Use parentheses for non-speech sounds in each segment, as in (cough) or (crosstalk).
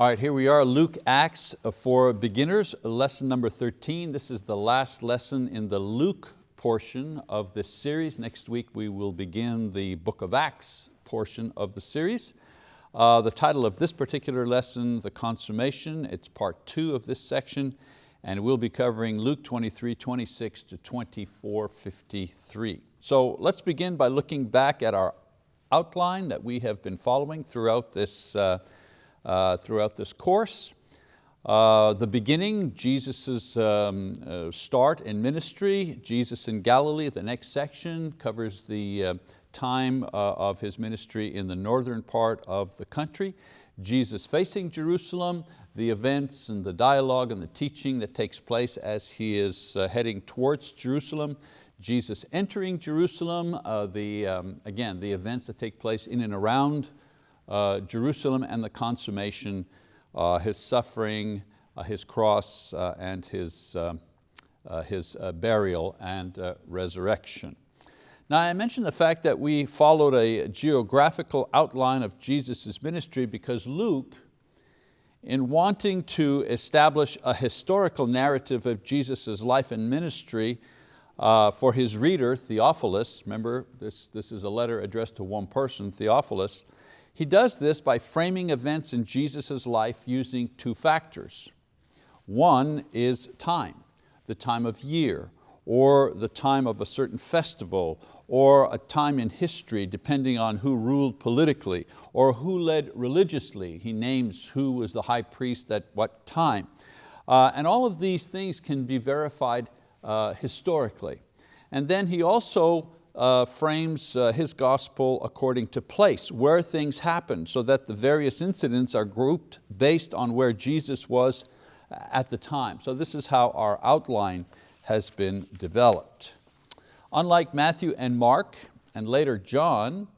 All right, here we are, Luke Acts for Beginners, lesson number 13. This is the last lesson in the Luke portion of this series. Next week we will begin the book of Acts portion of the series. Uh, the title of this particular lesson, The Consummation, it's part two of this section, and we'll be covering Luke 23, 26 to 24, 53. So let's begin by looking back at our outline that we have been following throughout this uh, uh, throughout this course. Uh, the beginning, Jesus' um, uh, start in ministry, Jesus in Galilee, the next section covers the uh, time uh, of His ministry in the northern part of the country. Jesus facing Jerusalem, the events and the dialogue and the teaching that takes place as He is uh, heading towards Jerusalem. Jesus entering Jerusalem, the, um, again, the events that take place in and around uh, Jerusalem and the consummation, uh, His suffering, uh, His cross, uh, and His, uh, uh, his burial and resurrection. Now I mentioned the fact that we followed a geographical outline of Jesus' ministry because Luke, in wanting to establish a historical narrative of Jesus' life and ministry uh, for his reader, Theophilus, remember this, this is a letter addressed to one person, Theophilus, he does this by framing events in Jesus' life using two factors. One is time, the time of year, or the time of a certain festival, or a time in history depending on who ruled politically, or who led religiously. He names who was the high priest at what time. Uh, and all of these things can be verified uh, historically. And then he also uh, frames uh, his gospel according to place, where things happened, so that the various incidents are grouped based on where Jesus was at the time. So this is how our outline has been developed. Unlike Matthew and Mark, and later John,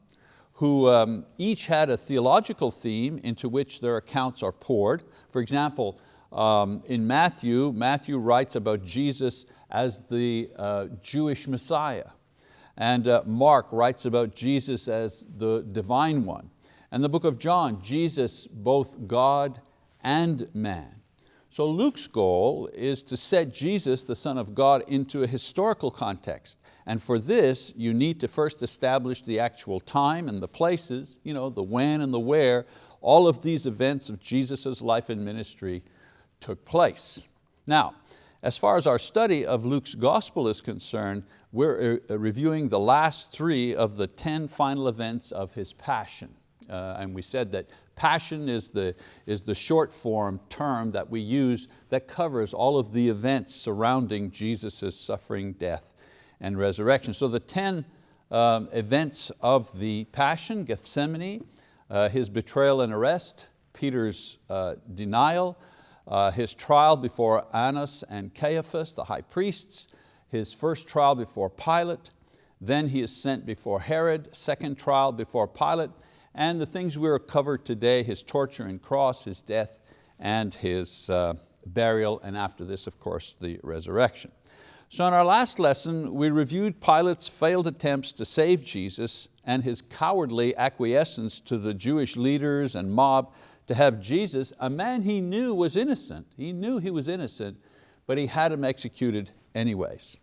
who um, each had a theological theme into which their accounts are poured. For example, um, in Matthew, Matthew writes about Jesus as the uh, Jewish Messiah. And uh, Mark writes about Jesus as the divine one. And the book of John, Jesus, both God and man. So Luke's goal is to set Jesus, the Son of God, into a historical context. And for this, you need to first establish the actual time and the places, you know, the when and the where, all of these events of Jesus' life and ministry took place. Now, as far as our study of Luke's gospel is concerned, we're uh, reviewing the last three of the 10 final events of His passion. Uh, and we said that passion is the, is the short form term that we use that covers all of the events surrounding Jesus' suffering, death, and resurrection. So the 10 um, events of the passion, Gethsemane, uh, His betrayal and arrest, Peter's uh, denial, uh, his trial before Annas and Caiaphas, the high priests, his first trial before Pilate, then he is sent before Herod, second trial before Pilate, and the things we are covered today, his torture and cross, his death, and his uh, burial, and after this, of course, the resurrection. So in our last lesson, we reviewed Pilate's failed attempts to save Jesus and his cowardly acquiescence to the Jewish leaders and mob to have Jesus, a man he knew was innocent. He knew he was innocent, but he had him executed anyways.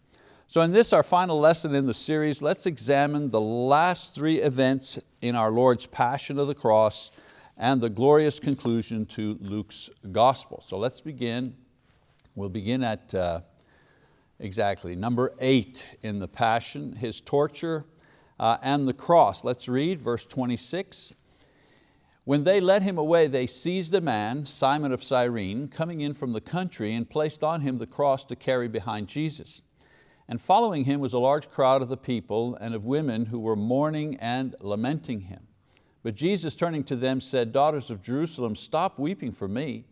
So in this, our final lesson in the series, let's examine the last three events in our Lord's passion of the cross and the glorious conclusion to Luke's gospel. So let's begin. We'll begin at uh, exactly number eight in the passion, his torture uh, and the cross. Let's read verse 26. When they led him away, they seized a man, Simon of Cyrene, coming in from the country and placed on him the cross to carry behind Jesus. And following him was a large crowd of the people and of women who were mourning and lamenting him. But Jesus turning to them said, Daughters of Jerusalem, stop weeping for me,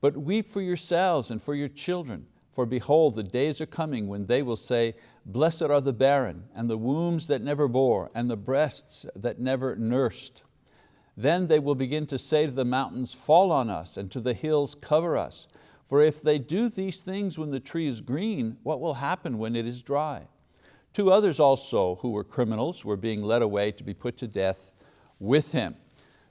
but weep for yourselves and for your children. For behold, the days are coming when they will say, Blessed are the barren, and the wombs that never bore, and the breasts that never nursed. Then they will begin to say to the mountains, fall on us, and to the hills, cover us. For if they do these things when the tree is green, what will happen when it is dry? Two others also who were criminals were being led away to be put to death with him.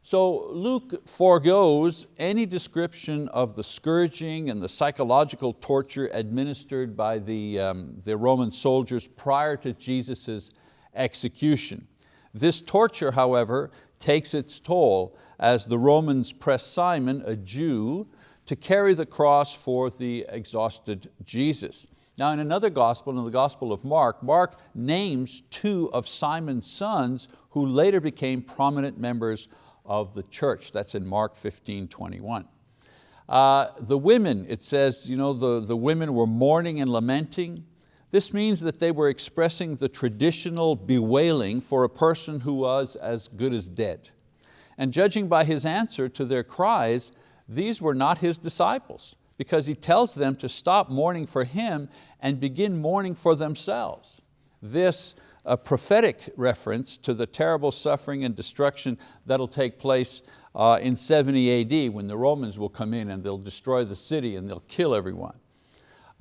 So Luke foregoes any description of the scourging and the psychological torture administered by the, um, the Roman soldiers prior to Jesus' execution. This torture, however, takes its toll as the Romans press Simon, a Jew, to carry the cross for the exhausted Jesus. Now in another gospel, in the Gospel of Mark, Mark names two of Simon's sons who later became prominent members of the church. That's in Mark 15, 21. Uh, the women, it says, you know, the, the women were mourning and lamenting. This means that they were expressing the traditional bewailing for a person who was as good as dead. And judging by his answer to their cries, these were not his disciples because he tells them to stop mourning for him and begin mourning for themselves. This a prophetic reference to the terrible suffering and destruction that'll take place uh, in 70 AD when the Romans will come in and they'll destroy the city and they'll kill everyone.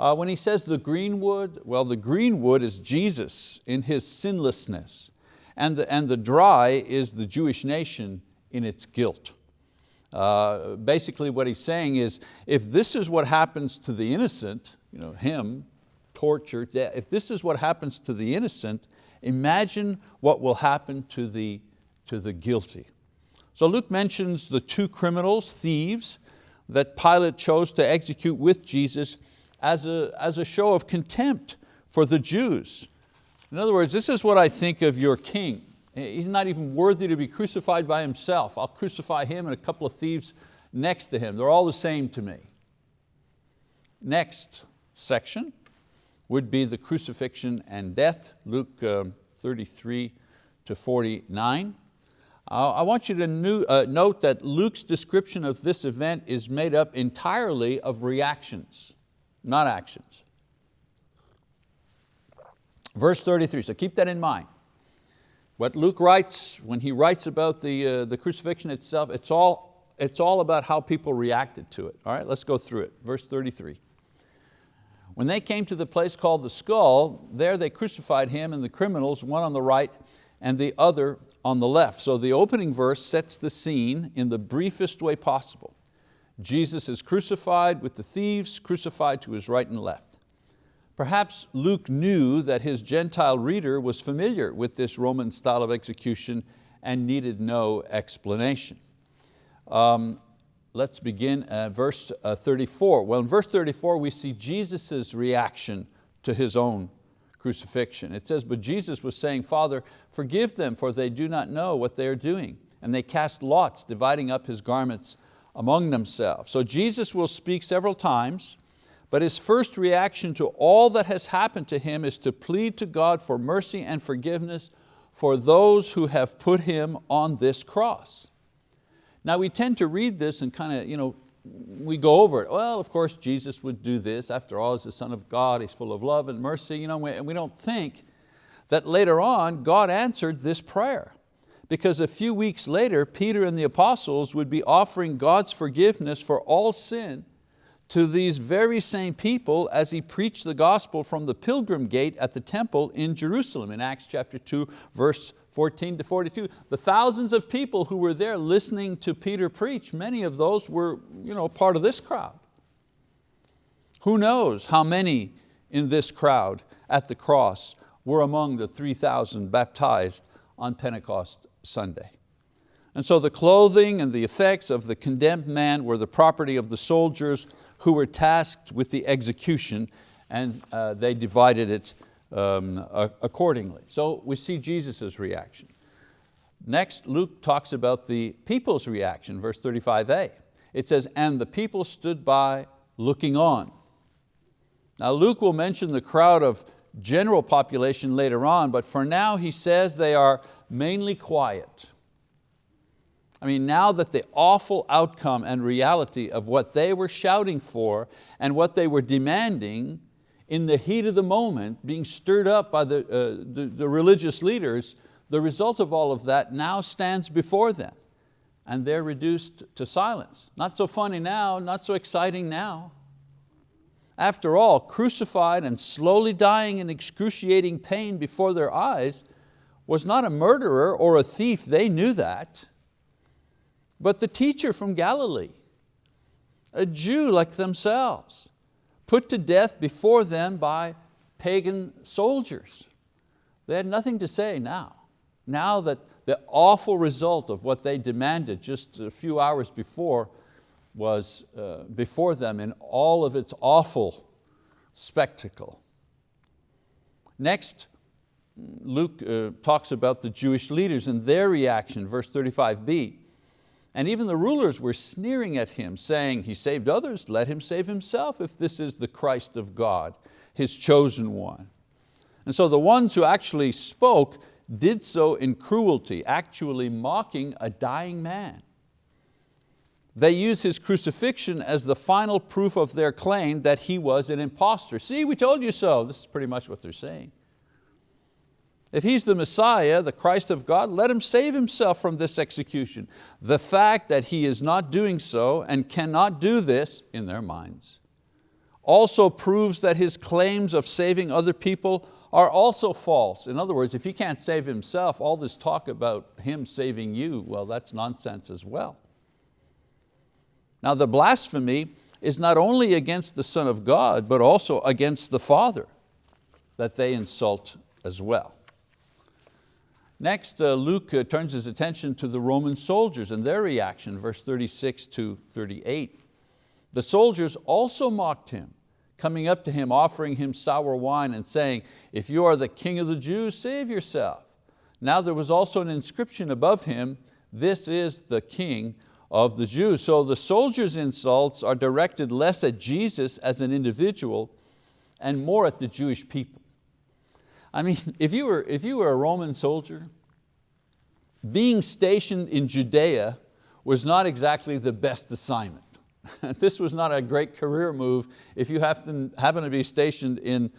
Uh, when he says the green wood, well the green wood is Jesus in His sinlessness and the, and the dry is the Jewish nation in its guilt. Uh, basically what he's saying is if this is what happens to the innocent, you know, him, torture, death, if this is what happens to the innocent, Imagine what will happen to the, to the guilty. So Luke mentions the two criminals, thieves, that Pilate chose to execute with Jesus as a, as a show of contempt for the Jews. In other words, this is what I think of your king. He's not even worthy to be crucified by himself. I'll crucify him and a couple of thieves next to him. They're all the same to me. Next section, would be the crucifixion and death, Luke um, 33 to 49. Uh, I want you to uh, note that Luke's description of this event is made up entirely of reactions, not actions. Verse 33, so keep that in mind. What Luke writes, when he writes about the, uh, the crucifixion itself, it's all, it's all about how people reacted to it. All right, let's go through it. Verse 33. When they came to the place called the skull, there they crucified him and the criminals, one on the right and the other on the left. So the opening verse sets the scene in the briefest way possible. Jesus is crucified with the thieves, crucified to his right and left. Perhaps Luke knew that his Gentile reader was familiar with this Roman style of execution and needed no explanation. Um, let's begin at verse uh, 34. Well, in verse 34 we see Jesus' reaction to his own crucifixion. It says, but Jesus was saying, Father, forgive them for they do not know what they are doing. And they cast lots, dividing up his garments among themselves. So Jesus will speak several times, but his first reaction to all that has happened to him is to plead to God for mercy and forgiveness for those who have put him on this cross. Now we tend to read this and kind of, you know, we go over it. Well, of course Jesus would do this. After all, he's the Son of God, He's full of love and mercy. You know, and we don't think that later on God answered this prayer. Because a few weeks later, Peter and the apostles would be offering God's forgiveness for all sin to these very same people as he preached the gospel from the pilgrim gate at the temple in Jerusalem in Acts chapter 2, verse 14 to 42. The thousands of people who were there listening to Peter preach, many of those were you know, part of this crowd. Who knows how many in this crowd at the cross were among the 3,000 baptized on Pentecost Sunday. And so the clothing and the effects of the condemned man were the property of the soldiers who were tasked with the execution and uh, they divided it um, accordingly. So we see Jesus' reaction. Next, Luke talks about the people's reaction, verse 35a. It says, and the people stood by looking on. Now Luke will mention the crowd of general population later on, but for now he says they are mainly quiet. I mean, now that the awful outcome and reality of what they were shouting for and what they were demanding in the heat of the moment, being stirred up by the, uh, the, the religious leaders, the result of all of that now stands before them and they're reduced to silence. Not so funny now, not so exciting now. After all, crucified and slowly dying in excruciating pain before their eyes was not a murderer or a thief, they knew that. but the teacher from Galilee, a Jew like themselves, put to death before them by pagan soldiers. They had nothing to say now. Now that the awful result of what they demanded just a few hours before was uh, before them in all of its awful spectacle. Next, Luke uh, talks about the Jewish leaders and their reaction, verse 35b. And even the rulers were sneering at him, saying, he saved others, let him save himself if this is the Christ of God, his chosen one. And so the ones who actually spoke did so in cruelty, actually mocking a dying man. They use his crucifixion as the final proof of their claim that he was an impostor. See, we told you so. This is pretty much what they're saying. If he's the Messiah, the Christ of God, let him save himself from this execution. The fact that he is not doing so and cannot do this in their minds also proves that his claims of saving other people are also false. In other words, if he can't save himself, all this talk about him saving you, well, that's nonsense as well. Now the blasphemy is not only against the Son of God, but also against the Father that they insult as well. Next, uh, Luke uh, turns his attention to the Roman soldiers and their reaction, verse 36 to 38. The soldiers also mocked him, coming up to him, offering him sour wine and saying, if you are the king of the Jews, save yourself. Now there was also an inscription above him, this is the king of the Jews. So the soldiers' insults are directed less at Jesus as an individual and more at the Jewish people. I mean, if you, were, if you were a Roman soldier, being stationed in Judea was not exactly the best assignment. (laughs) this was not a great career move if you happen, happen to be stationed in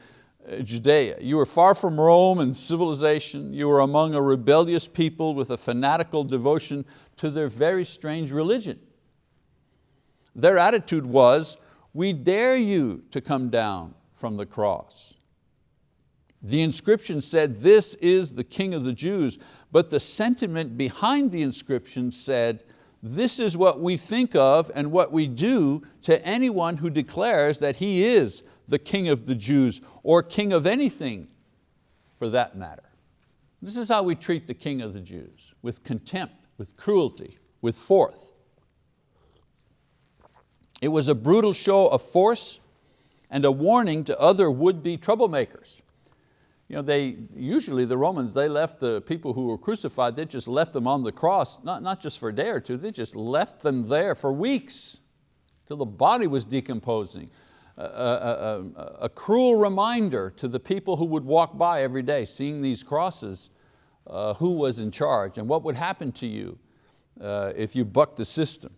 uh, Judea. You were far from Rome and civilization. You were among a rebellious people with a fanatical devotion to their very strange religion. Their attitude was, we dare you to come down from the cross. The inscription said, this is the King of the Jews, but the sentiment behind the inscription said, this is what we think of and what we do to anyone who declares that he is the King of the Jews or King of anything for that matter. This is how we treat the King of the Jews, with contempt, with cruelty, with force. It was a brutal show of force and a warning to other would-be troublemakers you know, they, usually the Romans, they left the people who were crucified, they just left them on the cross, not, not just for a day or two, they just left them there for weeks till the body was decomposing. A, a, a, a cruel reminder to the people who would walk by every day seeing these crosses, uh, who was in charge and what would happen to you uh, if you bucked the system.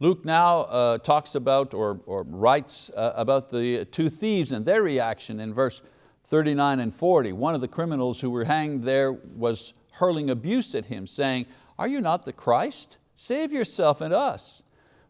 Luke now uh, talks about or, or writes uh, about the two thieves and their reaction in verse 39 and 40, one of the criminals who were hanged there was hurling abuse at him, saying, are you not the Christ? Save yourself and us.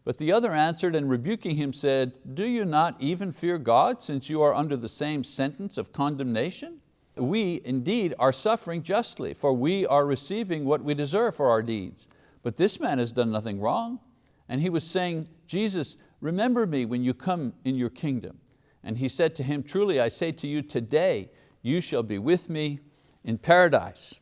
But the other answered and rebuking him said, do you not even fear God since you are under the same sentence of condemnation? We indeed are suffering justly, for we are receiving what we deserve for our deeds. But this man has done nothing wrong. And he was saying, Jesus, remember me when you come in your kingdom. And he said to him, truly I say to you today, you shall be with me in paradise.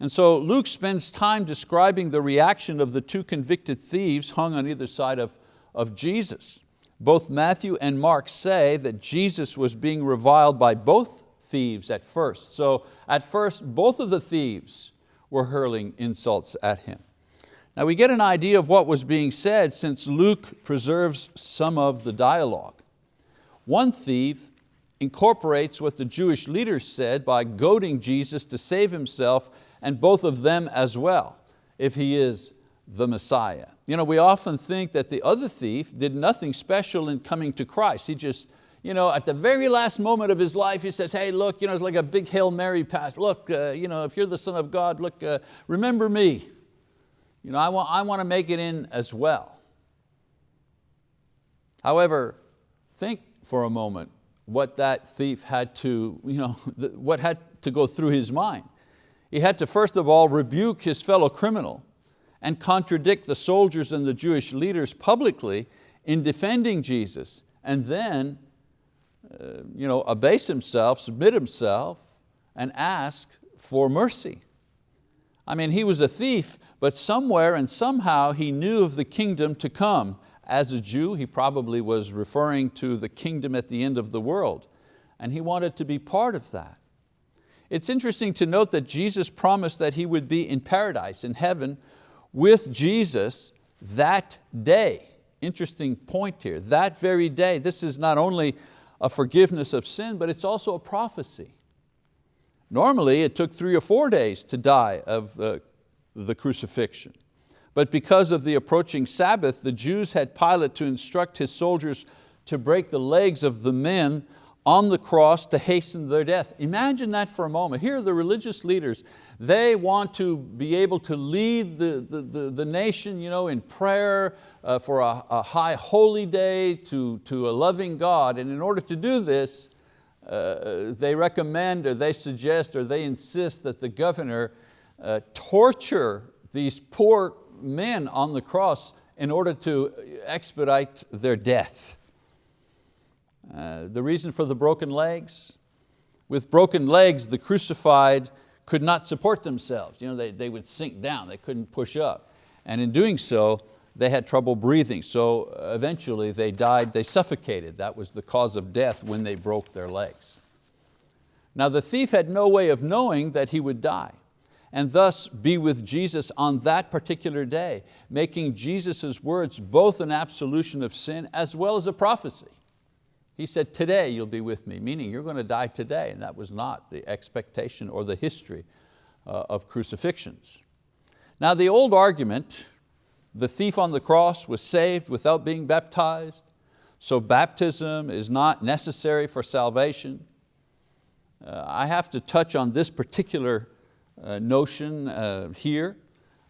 And so Luke spends time describing the reaction of the two convicted thieves hung on either side of, of Jesus. Both Matthew and Mark say that Jesus was being reviled by both thieves at first. So at first, both of the thieves were hurling insults at him. Now we get an idea of what was being said since Luke preserves some of the dialogue. One thief incorporates what the Jewish leaders said by goading Jesus to save himself and both of them as well, if he is the Messiah. You know, we often think that the other thief did nothing special in coming to Christ. He just, you know, at the very last moment of his life, he says, hey, look, you know, it's like a big Hail Mary pass. Look, uh, you know, if you're the Son of God, look, uh, remember me. You know, I want, I want to make it in as well. However, think for a moment what that thief had to, you know, (laughs) what had to go through his mind. He had to first of all rebuke his fellow criminal and contradict the soldiers and the Jewish leaders publicly in defending Jesus and then uh, you know, abase himself, submit himself and ask for mercy. I mean, he was a thief, but somewhere and somehow he knew of the kingdom to come. As a Jew, he probably was referring to the kingdom at the end of the world, and he wanted to be part of that. It's interesting to note that Jesus promised that he would be in paradise, in heaven, with Jesus that day. Interesting point here, that very day. This is not only a forgiveness of sin, but it's also a prophecy. Normally it took three or four days to die of the, the crucifixion. But because of the approaching Sabbath, the Jews had Pilate to instruct his soldiers to break the legs of the men on the cross to hasten their death. Imagine that for a moment. Here are the religious leaders. They want to be able to lead the, the, the, the nation you know, in prayer uh, for a, a, high holy day to, to a loving God. And in order to do this, uh, they recommend or they suggest or they insist that the governor uh, torture these poor men on the cross in order to expedite their death. Uh, the reason for the broken legs? With broken legs, the crucified could not support themselves. You know, they, they would sink down, they couldn't push up. And in doing so, they had trouble breathing. So uh, eventually they died, they suffocated. That was the cause of death when they broke their legs. Now the thief had no way of knowing that he would die and thus be with Jesus on that particular day, making Jesus' words both an absolution of sin as well as a prophecy. He said, today you'll be with me, meaning you're going to die today, and that was not the expectation or the history uh, of crucifixions. Now the old argument, the thief on the cross was saved without being baptized, so baptism is not necessary for salvation. Uh, I have to touch on this particular notion uh, here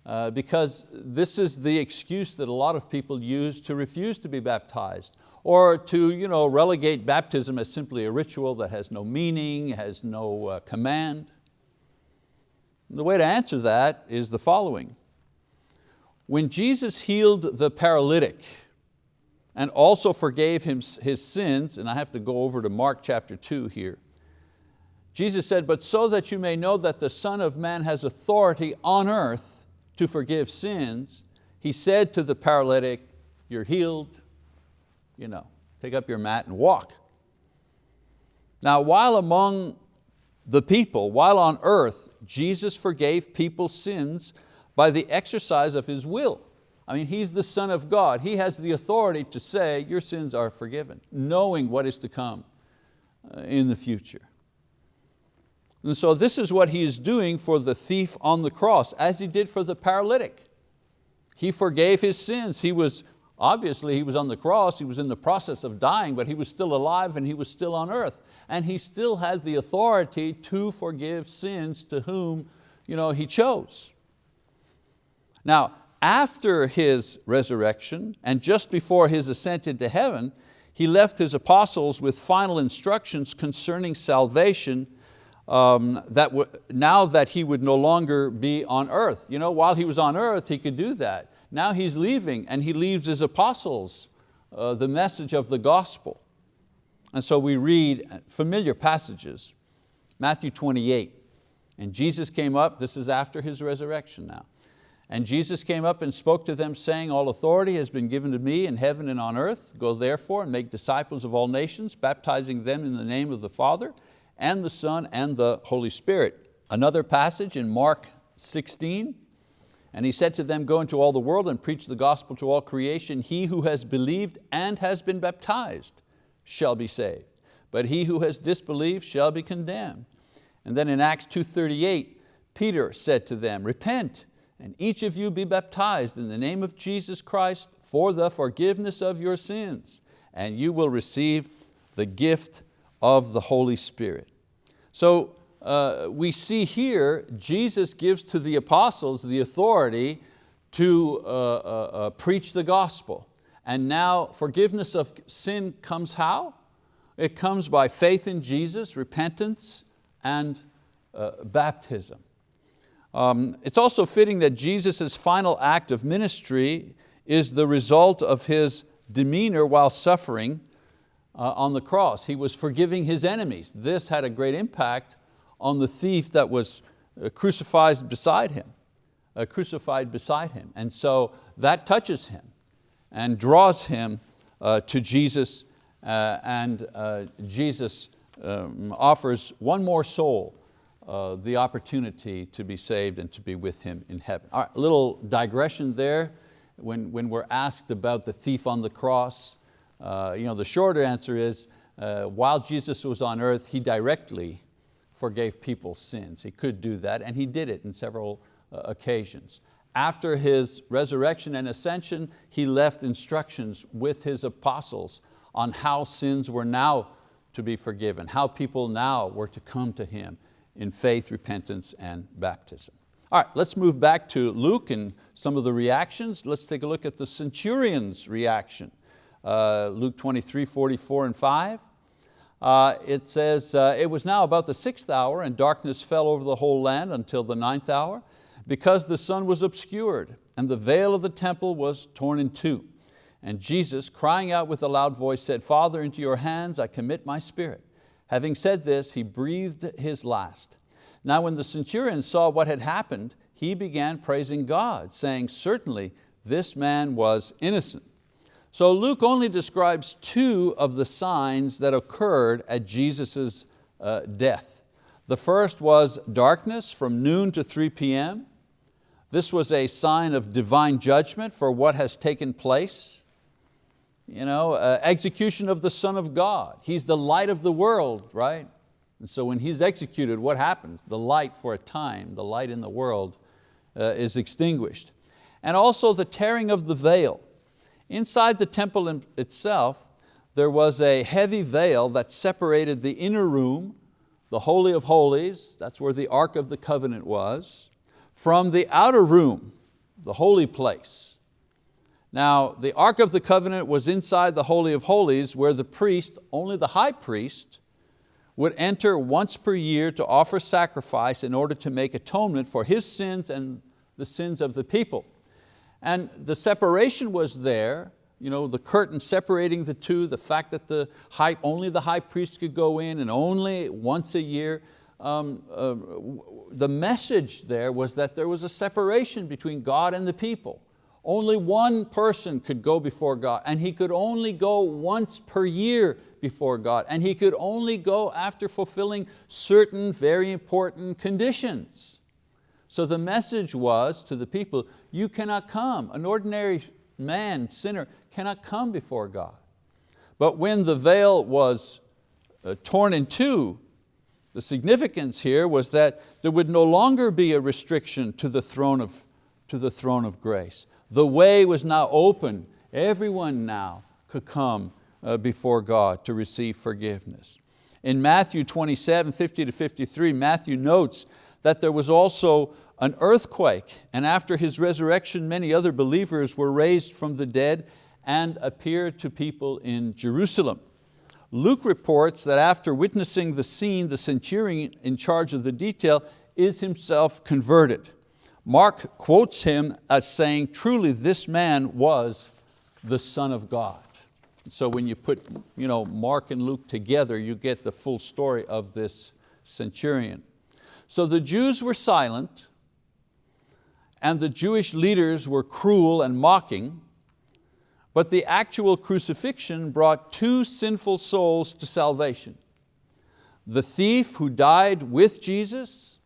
uh, because this is the excuse that a lot of people use to refuse to be baptized or to you know, relegate baptism as simply a ritual that has no meaning, has no uh, command. The way to answer that is the following. When Jesus healed the paralytic and also forgave him his sins, and I have to go over to Mark chapter two here, Jesus said, but so that you may know that the Son of Man has authority on earth to forgive sins, he said to the paralytic, you're healed, you know, pick up your mat and walk. Now while among the people, while on earth, Jesus forgave people's sins by the exercise of His will. I mean, He's the Son of God. He has the authority to say, your sins are forgiven, knowing what is to come uh, in the future. And so this is what He is doing for the thief on the cross, as He did for the paralytic. He forgave his sins. He was Obviously he was on the cross, he was in the process of dying, but he was still alive and he was still on earth. And he still had the authority to forgive sins to whom you know, he chose. Now, after his resurrection and just before his ascent into heaven, he left his apostles with final instructions concerning salvation um, that now that he would no longer be on earth. You know, while he was on earth, he could do that. Now he's leaving and he leaves his apostles uh, the message of the gospel. And so we read familiar passages, Matthew 28, and Jesus came up, this is after his resurrection now, and Jesus came up and spoke to them saying, all authority has been given to me in heaven and on earth. Go therefore and make disciples of all nations, baptizing them in the name of the Father and the Son and the Holy Spirit. Another passage in Mark 16, and he said to them, go into all the world and preach the gospel to all creation. He who has believed and has been baptized shall be saved, but he who has disbelieved shall be condemned. And then in Acts 2.38, Peter said to them, repent and each of you be baptized in the name of Jesus Christ for the forgiveness of your sins, and you will receive the gift of the Holy Spirit. So uh, we see here Jesus gives to the apostles the authority to uh, uh, uh, preach the gospel. And now forgiveness of sin comes how? It comes by faith in Jesus, repentance, and uh, baptism. Um, it's also fitting that Jesus' final act of ministry is the result of his demeanor while suffering uh, on the cross. He was forgiving his enemies. This had a great impact on the thief that was uh, crucified beside him, uh, crucified beside him. And so that touches him and draws him uh, to Jesus uh, and uh, Jesus um, offers one more soul the opportunity to be saved and to be with Him in heaven. All right, a little digression there. When, when we're asked about the thief on the cross, uh, you know, the shorter answer is, uh, while Jesus was on earth, He directly forgave people's sins. He could do that, and He did it in several uh, occasions. After His resurrection and ascension, He left instructions with His apostles on how sins were now to be forgiven, how people now were to come to Him in faith, repentance, and baptism. All right, let's move back to Luke and some of the reactions. Let's take a look at the centurion's reaction. Uh, Luke 23, 44 and 5. Uh, it says, uh, it was now about the sixth hour and darkness fell over the whole land until the ninth hour because the sun was obscured and the veil of the temple was torn in two. And Jesus, crying out with a loud voice, said, Father, into your hands I commit my spirit. Having said this, he breathed his last. Now when the centurion saw what had happened, he began praising God, saying, certainly this man was innocent. So Luke only describes two of the signs that occurred at Jesus' uh, death. The first was darkness from noon to 3 p.m. This was a sign of divine judgment for what has taken place you know, uh, execution of the Son of God. He's the light of the world, right? And so when He's executed, what happens? The light for a time, the light in the world uh, is extinguished. And also the tearing of the veil. Inside the temple itself, there was a heavy veil that separated the inner room, the Holy of Holies, that's where the Ark of the Covenant was, from the outer room, the holy place, now, the Ark of the Covenant was inside the Holy of Holies where the priest, only the high priest, would enter once per year to offer sacrifice in order to make atonement for his sins and the sins of the people. And the separation was there, you know, the curtain separating the two, the fact that the high, only the high priest could go in and only once a year. Um, uh, the message there was that there was a separation between God and the people. Only one person could go before God and he could only go once per year before God and he could only go after fulfilling certain very important conditions. So the message was to the people, you cannot come, an ordinary man, sinner, cannot come before God. But when the veil was uh, torn in two, the significance here was that there would no longer be a restriction to the throne of, to the throne of grace. The way was now open. Everyone now could come uh, before God to receive forgiveness. In Matthew 27, 50 to 53, Matthew notes that there was also an earthquake and after His resurrection many other believers were raised from the dead and appeared to people in Jerusalem. Luke reports that after witnessing the scene, the centurion in charge of the detail is himself converted. Mark quotes him as saying, truly this man was the Son of God. So when you put you know, Mark and Luke together, you get the full story of this centurion. So the Jews were silent and the Jewish leaders were cruel and mocking, but the actual crucifixion brought two sinful souls to salvation. The thief who died with Jesus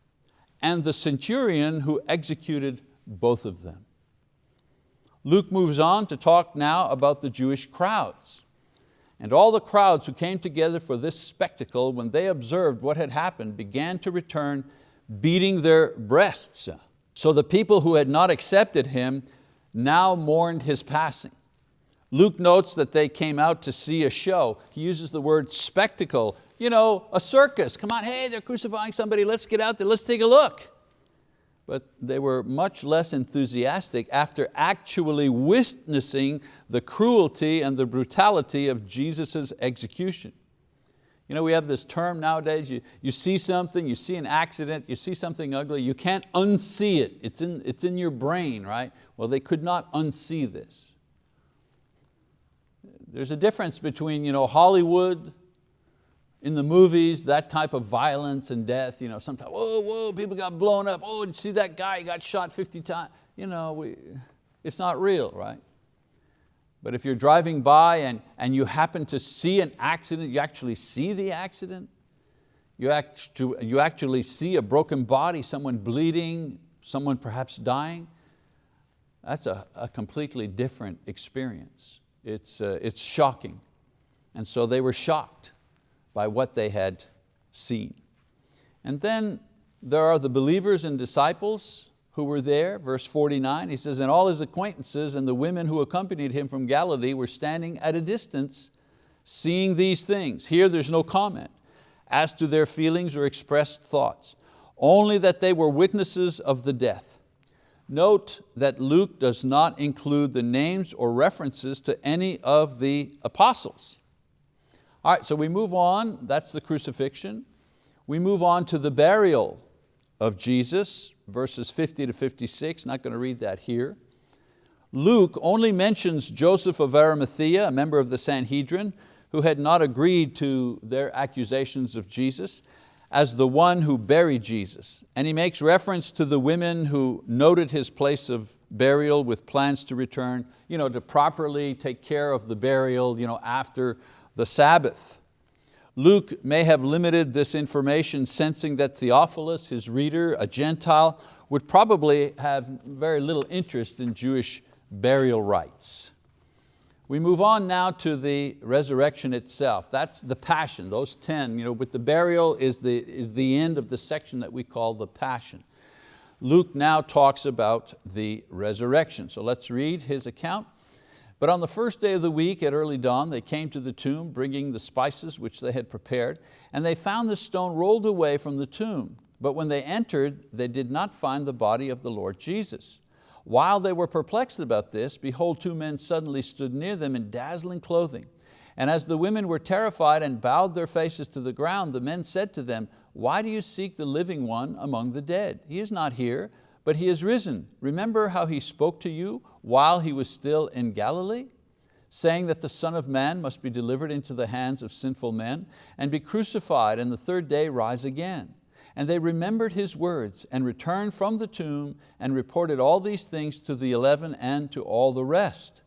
and the centurion who executed both of them. Luke moves on to talk now about the Jewish crowds. And all the crowds who came together for this spectacle, when they observed what had happened, began to return beating their breasts. So the people who had not accepted him now mourned his passing. Luke notes that they came out to see a show. He uses the word spectacle you know, a circus. Come on, hey, they're crucifying somebody, let's get out there, let's take a look. But they were much less enthusiastic after actually witnessing the cruelty and the brutality of Jesus' execution. You know, we have this term nowadays, you, you see something, you see an accident, you see something ugly, you can't unsee it. It's in, it's in your brain, right? Well, they could not unsee this. There's a difference between you know, Hollywood, in the movies, that type of violence and death, you know, sometimes, whoa, whoa, people got blown up. Oh, did you see that guy, he got shot 50 times. You know, we, it's not real, right? But if you're driving by and, and you happen to see an accident, you actually see the accident, you, act to, you actually see a broken body, someone bleeding, someone perhaps dying, that's a, a completely different experience. It's, uh, it's shocking. And so they were shocked by what they had seen. And then there are the believers and disciples who were there, verse 49, he says, and all his acquaintances and the women who accompanied him from Galilee were standing at a distance seeing these things. Here there's no comment as to their feelings or expressed thoughts, only that they were witnesses of the death. Note that Luke does not include the names or references to any of the apostles. All right, so we move on, that's the crucifixion. We move on to the burial of Jesus, verses 50 to 56, not going to read that here. Luke only mentions Joseph of Arimathea, a member of the Sanhedrin, who had not agreed to their accusations of Jesus, as the one who buried Jesus. And he makes reference to the women who noted his place of burial with plans to return, you know, to properly take care of the burial you know, after the Sabbath. Luke may have limited this information sensing that Theophilus, his reader, a Gentile, would probably have very little interest in Jewish burial rites. We move on now to the resurrection itself. That's the passion, those 10. You know, with the burial is the, is the end of the section that we call the passion. Luke now talks about the resurrection. So let's read his account. But on the first day of the week at early dawn, they came to the tomb bringing the spices which they had prepared, and they found the stone rolled away from the tomb. But when they entered, they did not find the body of the Lord Jesus. While they were perplexed about this, behold, two men suddenly stood near them in dazzling clothing. And as the women were terrified and bowed their faces to the ground, the men said to them, why do you seek the living one among the dead? He is not here, but He is risen. Remember how He spoke to you while He was still in Galilee? saying that the Son of Man must be delivered into the hands of sinful men and be crucified and the third day rise again. And they remembered His words and returned from the tomb and reported all these things to the eleven and to all the rest.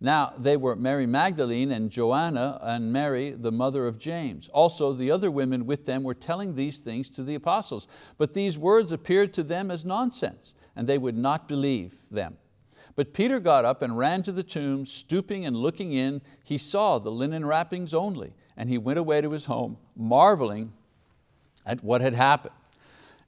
Now they were Mary Magdalene and Joanna and Mary, the mother of James. Also the other women with them were telling these things to the apostles. But these words appeared to them as nonsense, and they would not believe them. But Peter got up and ran to the tomb, stooping and looking in, he saw the linen wrappings only, and he went away to his home, marveling at what had happened.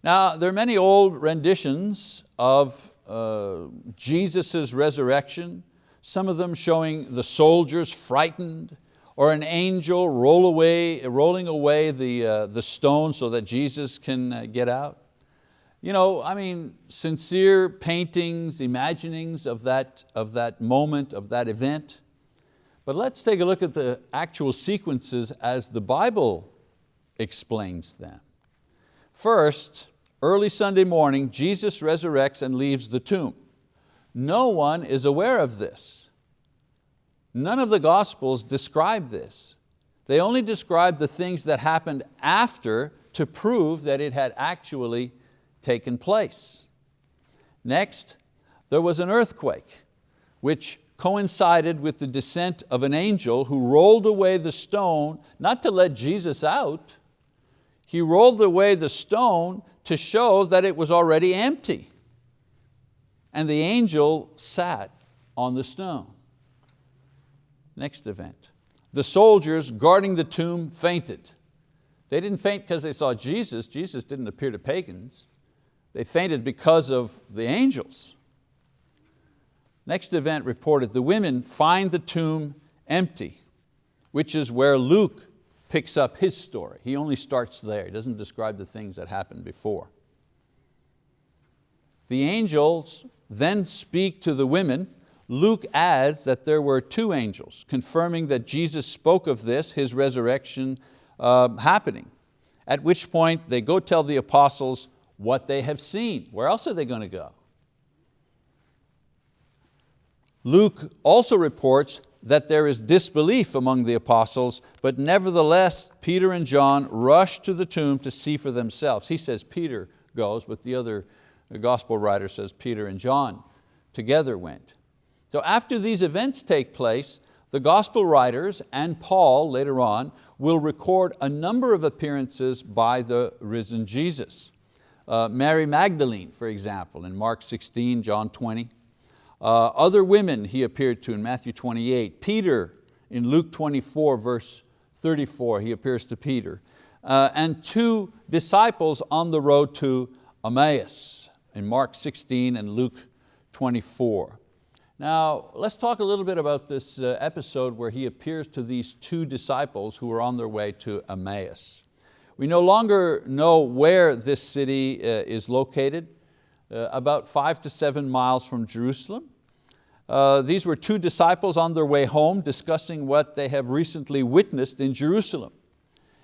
Now, there are many old renditions of uh, Jesus' resurrection, some of them showing the soldiers frightened, or an angel roll away, rolling away the, uh, the stone so that Jesus can uh, get out. You know, I mean, sincere paintings, imaginings of that, of that moment, of that event. But let's take a look at the actual sequences as the Bible explains them. First, early Sunday morning, Jesus resurrects and leaves the tomb. No one is aware of this. None of the Gospels describe this. They only describe the things that happened after to prove that it had actually taken place. Next, there was an earthquake, which coincided with the descent of an angel who rolled away the stone, not to let Jesus out, he rolled away the stone to show that it was already empty and the angel sat on the stone. Next event. The soldiers guarding the tomb fainted. They didn't faint because they saw Jesus. Jesus didn't appear to pagans. They fainted because of the angels. Next event reported, the women find the tomb empty, which is where Luke picks up his story. He only starts there, he doesn't describe the things that happened before. The angels then speak to the women, Luke adds that there were two angels, confirming that Jesus spoke of this, his resurrection, uh, happening. At which point they go tell the apostles what they have seen. Where else are they going to go? Luke also reports that there is disbelief among the apostles, but nevertheless Peter and John rush to the tomb to see for themselves. He says Peter goes, but the other gospel writer says Peter and John together went. So after these events take place, the gospel writers and Paul later on will record a number of appearances by the risen Jesus. Uh, Mary Magdalene, for example, in Mark 16, John 20. Uh, other women he appeared to in Matthew 28. Peter in Luke 24, verse 34, he appears to Peter. Uh, and two disciples on the road to Emmaus in Mark 16 and Luke 24. Now, let's talk a little bit about this uh, episode where he appears to these two disciples who are on their way to Emmaus. We no longer know where this city uh, is located, uh, about five to seven miles from Jerusalem. These were two disciples on their way home discussing what they have recently witnessed in Jerusalem.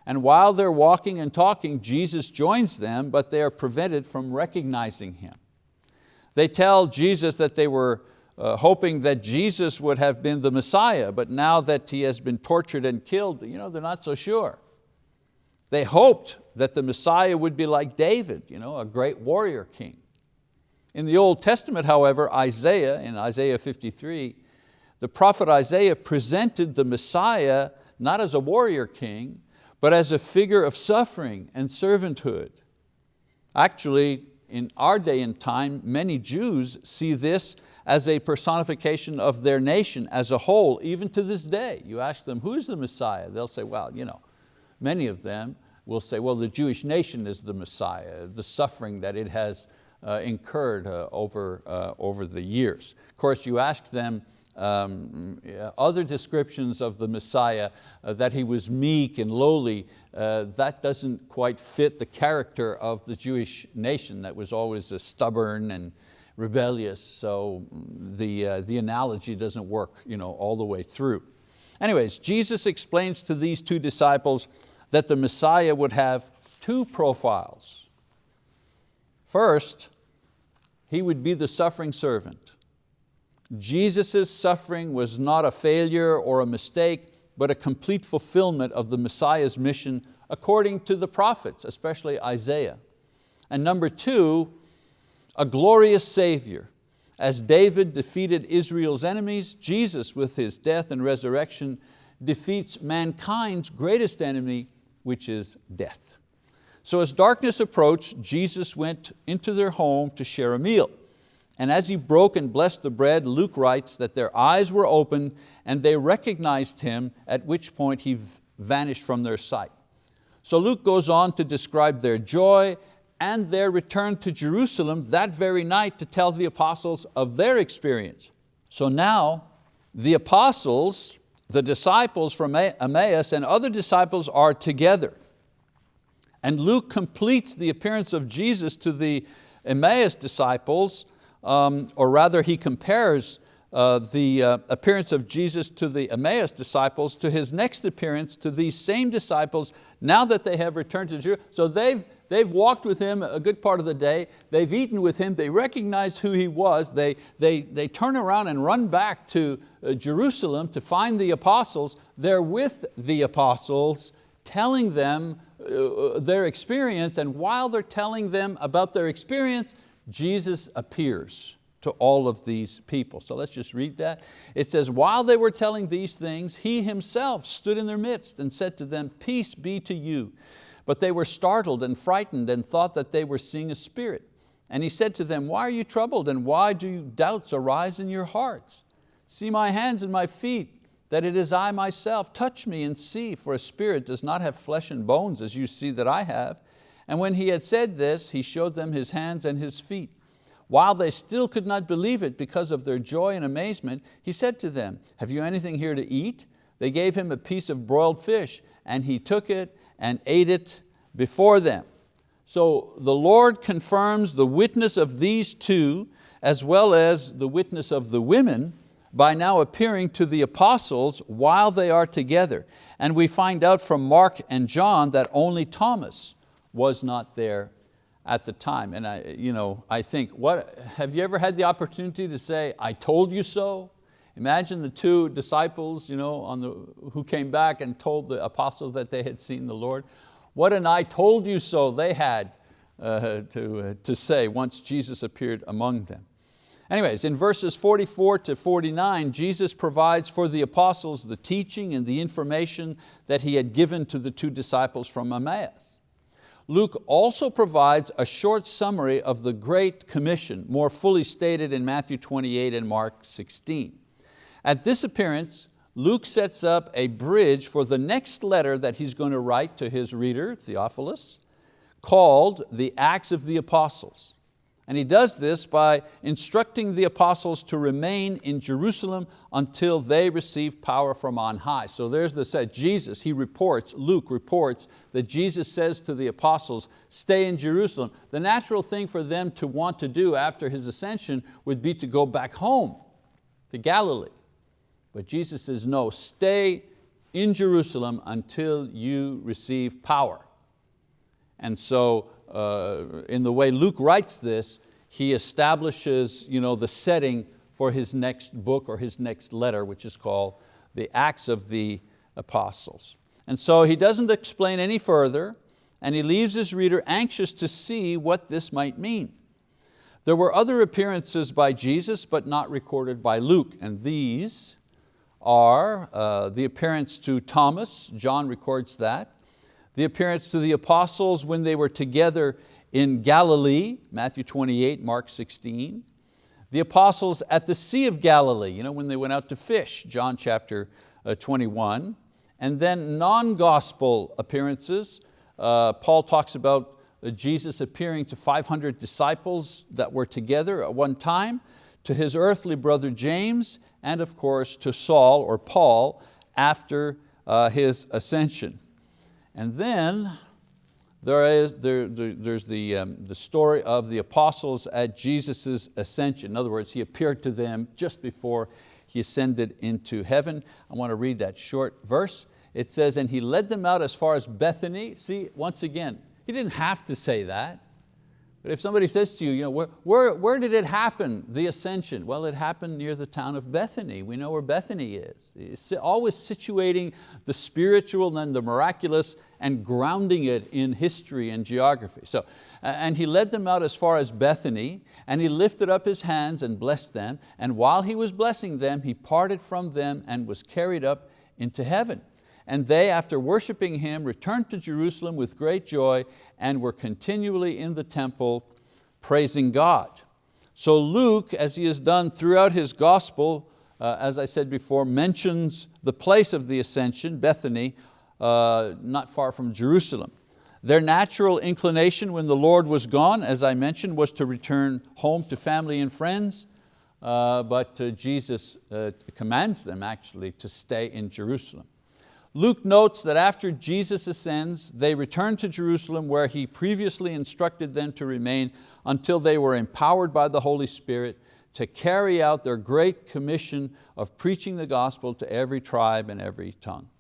And while they're walking and talking, Jesus joins them, but they are prevented from recognizing Him. They tell Jesus that they were uh, hoping that Jesus would have been the Messiah, but now that He has been tortured and killed, you know, they're not so sure. They hoped that the Messiah would be like David, you know, a great warrior king. In the Old Testament, however, Isaiah, in Isaiah 53, the prophet Isaiah presented the Messiah not as a warrior king, but as a figure of suffering and servanthood. Actually, in our day and time, many Jews see this as a personification of their nation as a whole, even to this day. You ask them, who's the Messiah? They'll say, well, you know, many of them will say, well, the Jewish nation is the Messiah, the suffering that it has uh, incurred uh, over, uh, over the years. Of course, you ask them, um, other descriptions of the Messiah, uh, that he was meek and lowly, uh, that doesn't quite fit the character of the Jewish nation that was always stubborn and rebellious, so the, uh, the analogy doesn't work you know, all the way through. Anyways, Jesus explains to these two disciples that the Messiah would have two profiles. First, he would be the suffering servant. Jesus' suffering was not a failure or a mistake, but a complete fulfillment of the Messiah's mission according to the prophets, especially Isaiah. And number two, a glorious Savior. As David defeated Israel's enemies, Jesus with His death and resurrection defeats mankind's greatest enemy, which is death. So as darkness approached, Jesus went into their home to share a meal. And as he broke and blessed the bread, Luke writes that their eyes were opened and they recognized him, at which point he vanished from their sight. So Luke goes on to describe their joy and their return to Jerusalem that very night to tell the apostles of their experience. So now the apostles, the disciples from Emmaus and other disciples are together. And Luke completes the appearance of Jesus to the Emmaus disciples um, or rather he compares uh, the uh, appearance of Jesus to the Emmaus disciples to his next appearance to these same disciples now that they have returned to Jerusalem. So they've, they've walked with him a good part of the day, they've eaten with him, they recognize who he was, they, they, they turn around and run back to uh, Jerusalem to find the apostles. They're with the apostles telling them uh, their experience and while they're telling them about their experience, Jesus appears to all of these people. So let's just read that. It says, while they were telling these things, he himself stood in their midst and said to them, peace be to you. But they were startled and frightened and thought that they were seeing a spirit. And he said to them, why are you troubled and why do doubts arise in your hearts? See my hands and my feet, that it is I myself. Touch me and see, for a spirit does not have flesh and bones as you see that I have. And when he had said this, he showed them his hands and his feet. While they still could not believe it because of their joy and amazement, he said to them, have you anything here to eat? They gave him a piece of broiled fish and he took it and ate it before them. So the Lord confirms the witness of these two as well as the witness of the women by now appearing to the apostles while they are together. And we find out from Mark and John that only Thomas was not there at the time. And I, you know, I think, what, have you ever had the opportunity to say, I told you so? Imagine the two disciples you know, on the, who came back and told the apostles that they had seen the Lord. What an I told you so they had uh, to, uh, to say once Jesus appeared among them. Anyways, in verses 44 to 49, Jesus provides for the apostles the teaching and the information that He had given to the two disciples from Emmaus. Luke also provides a short summary of the Great Commission, more fully stated in Matthew 28 and Mark 16. At this appearance, Luke sets up a bridge for the next letter that he's going to write to his reader, Theophilus, called the Acts of the Apostles. And he does this by instructing the apostles to remain in Jerusalem until they receive power from on high. So there's the set, Jesus, he reports, Luke reports that Jesus says to the apostles, stay in Jerusalem. The natural thing for them to want to do after his ascension would be to go back home to Galilee. But Jesus says, no, stay in Jerusalem until you receive power. And so uh, in the way Luke writes this, he establishes you know, the setting for his next book or his next letter, which is called the Acts of the Apostles. And so he doesn't explain any further, and he leaves his reader anxious to see what this might mean. There were other appearances by Jesus, but not recorded by Luke, and these are uh, the appearance to Thomas, John records that, the appearance to the apostles when they were together in Galilee, Matthew 28, Mark 16, the apostles at the Sea of Galilee, you know, when they went out to fish, John chapter uh, 21, and then non-gospel appearances. Uh, Paul talks about uh, Jesus appearing to 500 disciples that were together at one time, to his earthly brother James, and of course to Saul or Paul after uh, his ascension. And then there is, there, there, there's the, um, the story of the apostles at Jesus' ascension. In other words, He appeared to them just before He ascended into heaven. I want to read that short verse. It says, and He led them out as far as Bethany. See, once again, He didn't have to say that. But if somebody says to you, you know, where, where, where did it happen, the ascension? Well, it happened near the town of Bethany. We know where Bethany is. It's always situating the spiritual and the miraculous and grounding it in history and geography. So, and he led them out as far as Bethany, and he lifted up his hands and blessed them, and while he was blessing them, he parted from them and was carried up into heaven. And they, after worshiping Him, returned to Jerusalem with great joy and were continually in the temple praising God. So Luke, as he has done throughout his gospel, uh, as I said before, mentions the place of the ascension, Bethany, uh, not far from Jerusalem. Their natural inclination when the Lord was gone, as I mentioned, was to return home to family and friends, uh, but uh, Jesus uh, commands them actually to stay in Jerusalem. Luke notes that after Jesus ascends, they return to Jerusalem where He previously instructed them to remain until they were empowered by the Holy Spirit to carry out their great commission of preaching the gospel to every tribe and every tongue.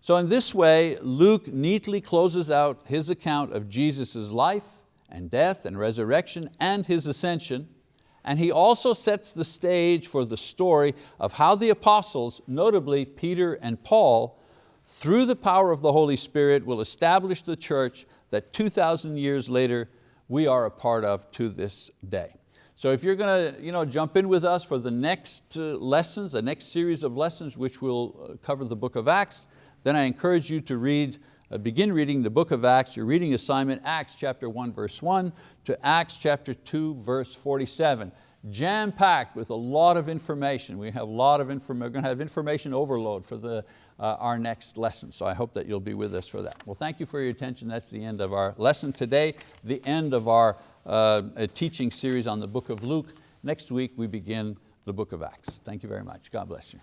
So in this way, Luke neatly closes out his account of Jesus' life and death and resurrection and His ascension, and he also sets the stage for the story of how the apostles, notably Peter and Paul, through the power of the Holy Spirit will establish the church that 2,000 years later we are a part of to this day. So if you're going to you know, jump in with us for the next uh, lessons, the next series of lessons which will uh, cover the book of Acts, then I encourage you to read, uh, begin reading the book of Acts, your reading assignment, Acts chapter 1 verse 1 to Acts chapter 2 verse 47 jam-packed with a lot of information. We have a lot of information, we're going to have information overload for the, uh, our next lesson. So I hope that you'll be with us for that. Well, thank you for your attention. That's the end of our lesson today, the end of our uh, teaching series on the book of Luke. Next week we begin the book of Acts. Thank you very much. God bless you.